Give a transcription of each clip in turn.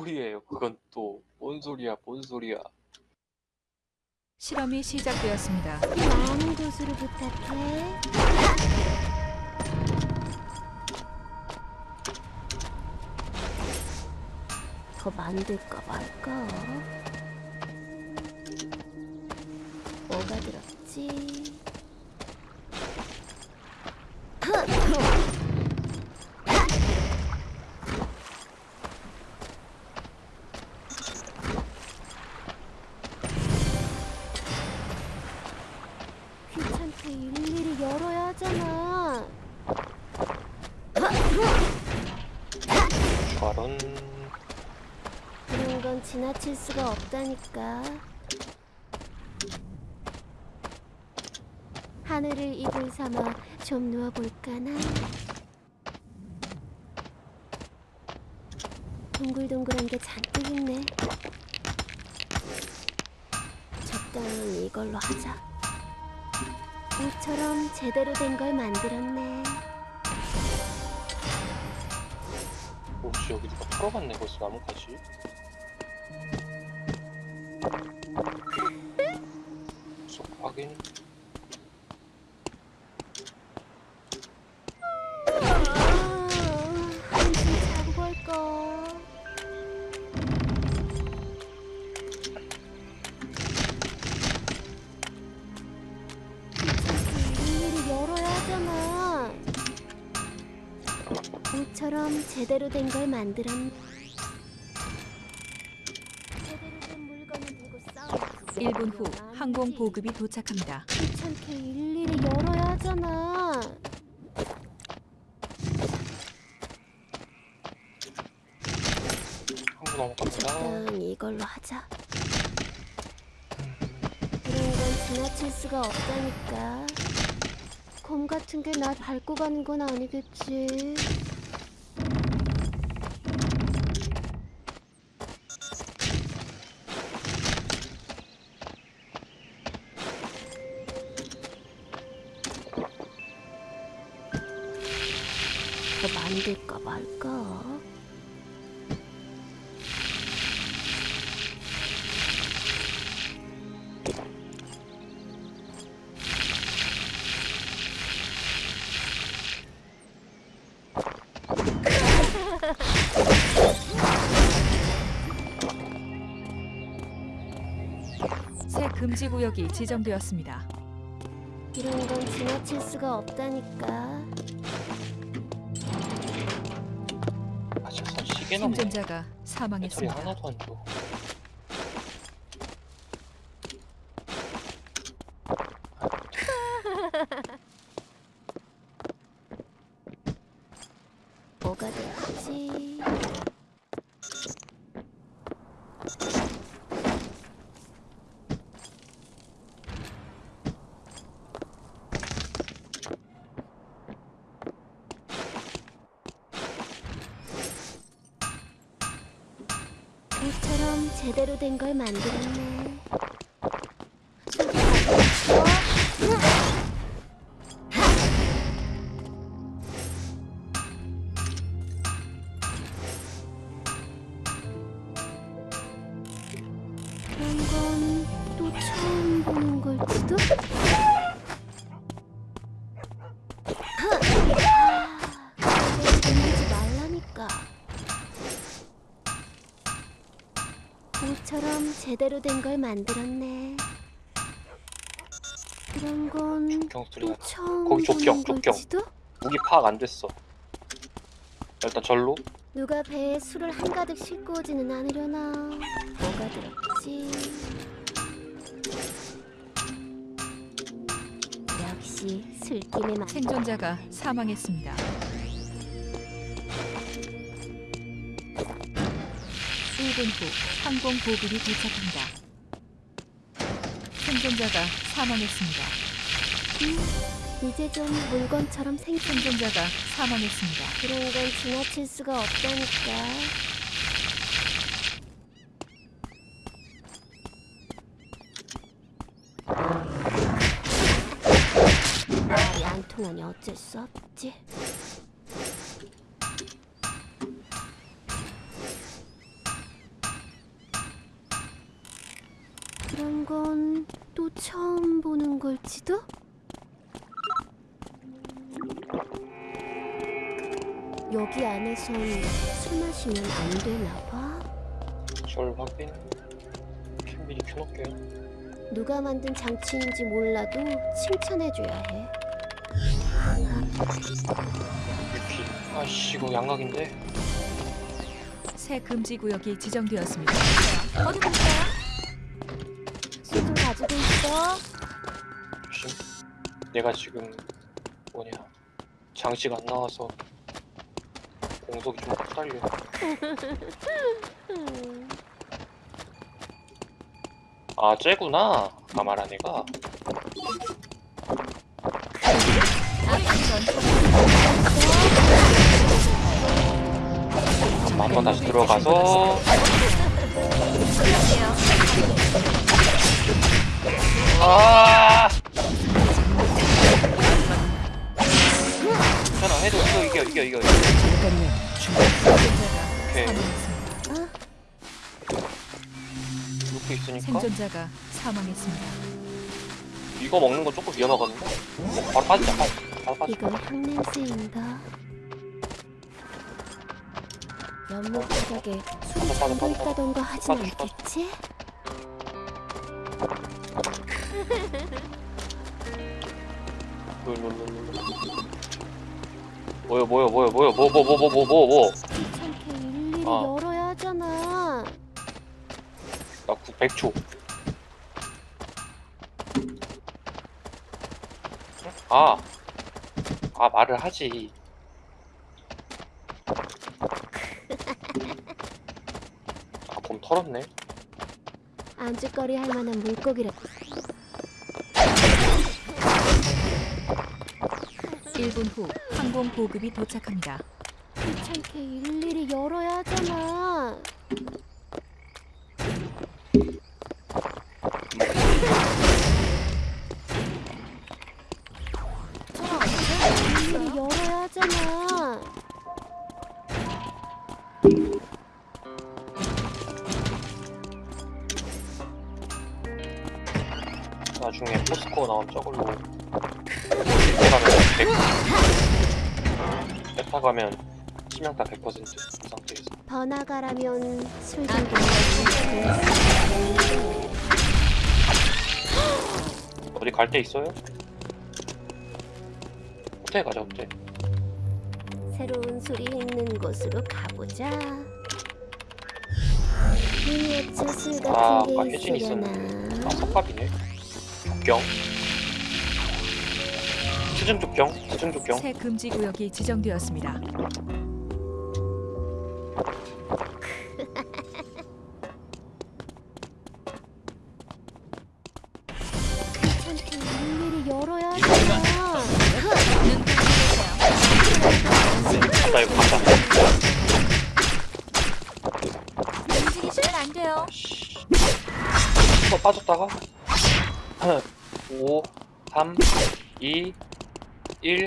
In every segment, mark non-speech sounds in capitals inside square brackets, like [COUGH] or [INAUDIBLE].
소리예요? 그건 또 뭔 소리야? 뭔 소리야? 실험이 시작되었습니다. 많은 고수를 부탁해. 더 만들까 말까? 뭐가 들었지? 지나칠 수가 없다니까. 하늘을 이불 삼아 좀 누워볼까나. 동글동글한 게 잔뜩 있네. 적당히 이걸로 하자. 옷처럼 제대로 된 걸 만들었네. 혹시 여기 누가 털어갔네 벌써 나뭇가지? 확인 아. 옷처럼 제대로 된 걸 만들었네. 제대로 된 물건을 들고 싸우지. 1분 후 항공 보급이 도착합니다. 귀찮게 일일이 열어야 하잖아. 한국 넘어갑니다 이걸로 하자. 그런 건 지나칠 수가 없다니까. 곰 같은 게 날 밟고 가는 건 아니겠지. 더 만들까 말까? 새 금지 구역이 지정되었습니다. 이런 건 지나칠 수가 없다니까. 없네 생존자가 사망했습니다. 하나도 안 줘 뭐가 될지. 옷처럼 제대로 된 걸 만들었네. 그런 건또 처음 보는 걸지도? 제대로 된 걸 만들었네. 그런 건경또 소리가 처음 거기 족경, 보는 족경. 걸지도? 무기 파악 안 됐어 일단 절로 누가 배에 술을 한가득 싣고 오지는 않으려나 뭐가 들었지 역시 술김에 맞 생존자가 사망했습니다. 1분 후 항공 보급이 도착합니다. 생존자가 사망했습니다. 이제 좀 물건처럼 생긴 생존자가 사망했습니다. 그런 건 지나칠 수가 없다니까 말이 안 통하니 어쩔 수 없지 이런 건 또 처음 보는 걸지도? 여기 안에선 술 마시면 안 되나 봐. 절 확인. 캠 미리 켜놓을게요. 누가 만든 장치인지 몰라도 칭찬해줘야 해. 유키. 아씨 이거 양각인데. 새 금지 구역이 지정되었습니다. 어디 볼까요? 내가 지금 뭐냐 장치가 안 나와서 공속이 좀 딸려. 음, [LAUGHS] 아 쟤구나. 아 애가. 한번 다시 들어가서 [LAUGHS] 아 괜찮아 해도 이거 이겨 이겨 이겨. 오케이 놓고 있으니까 생존자가 사망했습니다. 이거 먹는 건 조금 위험하거든요 어, 바로 빠지자 바로, 바로 빠져 이건 향냄새인가? 연못 바닥에 술이 잠겨. 있다던가 하진 빠져. 않겠지? 룰룰룰룰 뭐요 뭐요 뭐요 뭐요 뭐 뭐 뭐 뭐 뭐 뭐뭐. 귀찮게 일일이 어. 열어야 하잖아. 나 100초. 아, 아 말을 하지. 아봄 털었네. 안주거리 할 만한 물고기를 1분 후 항공 보급이 도착합니다. 귀찮게 일일이 열어야 하잖아. 일일이 열어야 하잖아. 나중에 포스코 나온 저걸로 타 가면 치명타 100%그 상태에서 번화가라면 술좀 어디 갈 데 있어요? 호텔 가자 호텔 새로운 술이 있는 곳으로 가보자. 미니어처 술 아, 같은 아까 게 혜진이 있으려나? 아 석갑이네 족경 수준 족경 수준 족경 새 금지 구역이 지정되었습니다. 귀찮게 일일이 열어야 하잖아. 나 이거 간다 움직이시면 안 돼요. 씨. 또 빠졌다가 5 3 2 1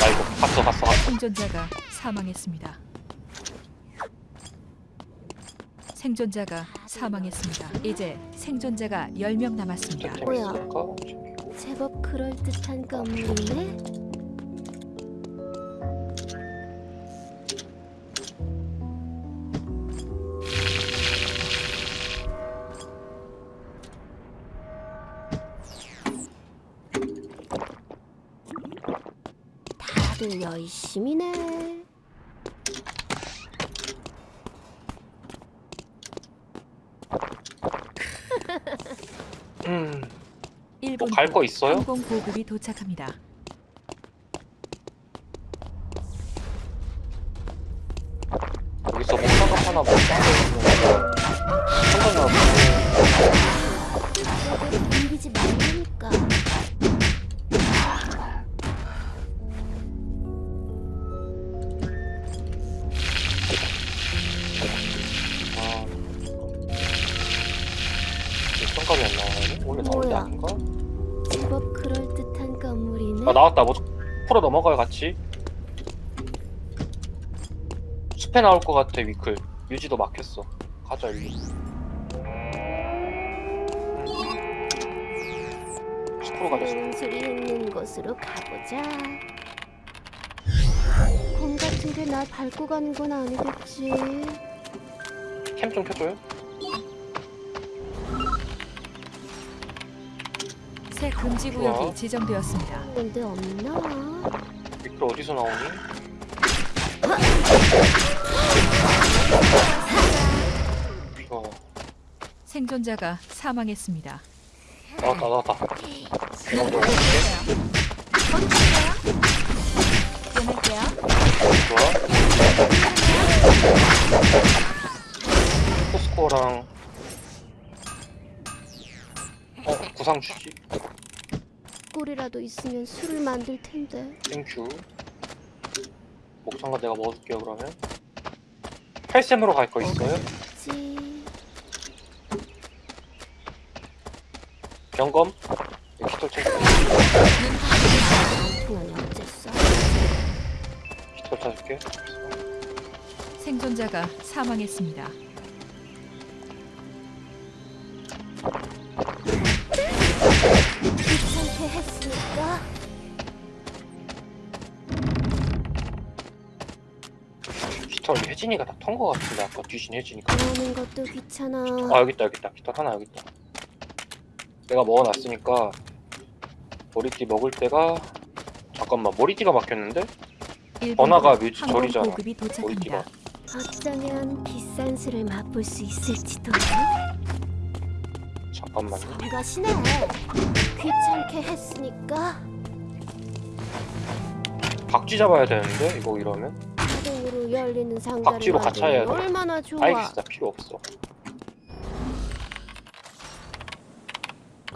아이고 갔어 갔어 생존자가 사망했습니다. 생존자가 사망했습니다. 이제 생존자가 10명 남았습니다. 템 뭐야? 제법 그럴듯한 건물이네. 다들 열심히네. 음, [LAUGHS] 1분 뭐갈거 있어요? 항공 보급이 도착합니다. 10% 넘어가요 같이? 숲에 나올 것 같아 위클. 유지도 막혔어. 가자 일로. 음. 10% 가자 음, 소리 있는 곳으로 가보자. 공 같은데 날 밟고 가는 건 아니겠지? 캠 좀 켜줘요. 새 금지 구역이 좋아. 지정되었습니다. 근데 없나? 빅터 어디서 나오니? 좋아. 생존자가 사망했습니다. 나왔다 나왔다. 먼저 올게. 끊을게요. 좋아. 포스코랑 어 구상 주지. 꿀이라도 있으면 술을 만들 텐데. 땡큐. 목상가 내가 먹어줄게요 그러면. 8셈으로 갈 거 있어요? 지. 경검. 깃털 챙겨. 어쨌어. 깃털 찾을게. 생존자가 사망했습니다. 깃털 혜진이가 다 턴 거 같은데 아까 뒤진 혜진이가. 나오는 것도 귀찮아. 아 여기 있다 여기 있다 깃털 하나 여기 있다. 내가 먹어놨으니까 머리띠 먹을 때가 잠깐만 머리띠가 막혔는데? 번화가 항공 절이잖아. 도착합니다. 어쩌면 비싼 술을 맛볼 수 있을지도. 잠깐만요. 성가시네. 귀찮게 했으니까. 박쥐 잡아야 되는데 이거 이러면? 자동으로 열리는 상자를 박쥐로 같이 해야 만들면 돼. 얼마나 좋아. 알겠어 나 필요 없어.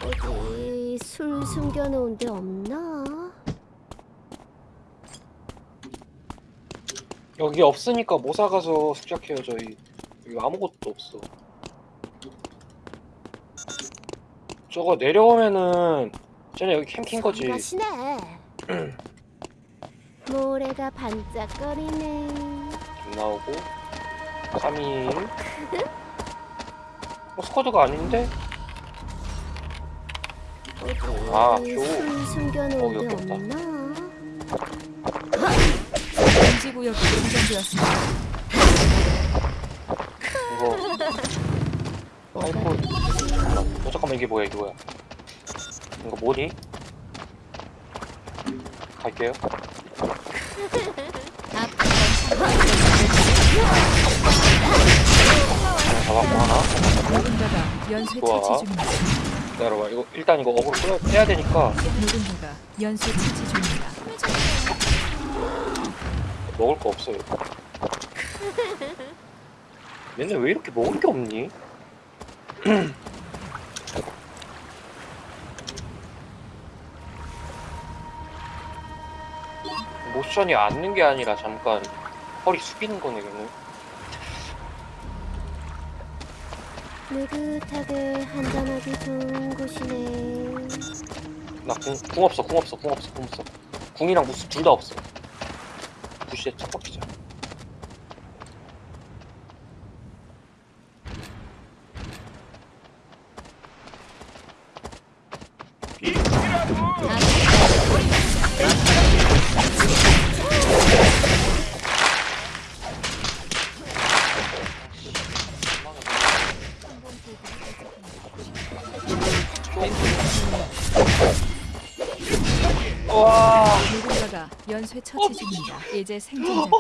어디 술 숨겨놓은 데 없나? 여기 없으니까 못 사가서 숙작해요 저희. 여기 아무것도 없어. 저거 내려오면은 쟤네 여기 캠핑 거지. [CLEARS THROAT] 모래가 반짝거리네. 안 나오고 3일 뭐 스쿼드가 아닌데? 어디 아, 술 표. 숨겨놓은 어, 데 여기 없다. 금지 구역이. 이거 아이폰. 어 잠깐만 이게 뭐야 이게 뭐야 이거 뭐니? 갈게요 잡았고 하나 누군가가 연쇄 좋아. 처치 중입니다. 기다려봐 이거 일단 이거 어그로 끌어 빼야 되니까 누군가가 연쇄 처치 중입니다. 먹을 거 없어요 얘네 왜 이렇게 먹을 게 없니? [CLEARS THROAT] 모션이 앉는 게 아니라 잠깐 허리 숙이는 거네 얘는. 느긋하게 한잔하기 좋은 곳이네. 나궁 궁 없어 궁 없어 궁 없어 궁 없어. 궁이랑 무슨 둘 다 없어. 부시에 첫 박히자 연쇄 처치 중입니다. 이제 생존자가